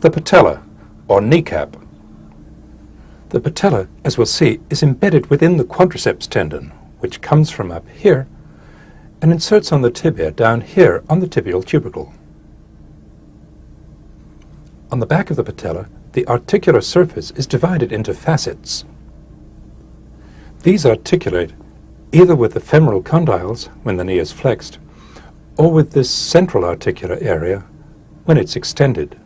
The patella, or kneecap. The patella, as we'll see, is embedded within the quadriceps tendon, which comes from up here and inserts on the tibia down here on the tibial tubercle. On the back of the patella, the articular surface is divided into facets. These articulate either with the femoral condyles when the knee is flexed, or with this central articular area when it's extended.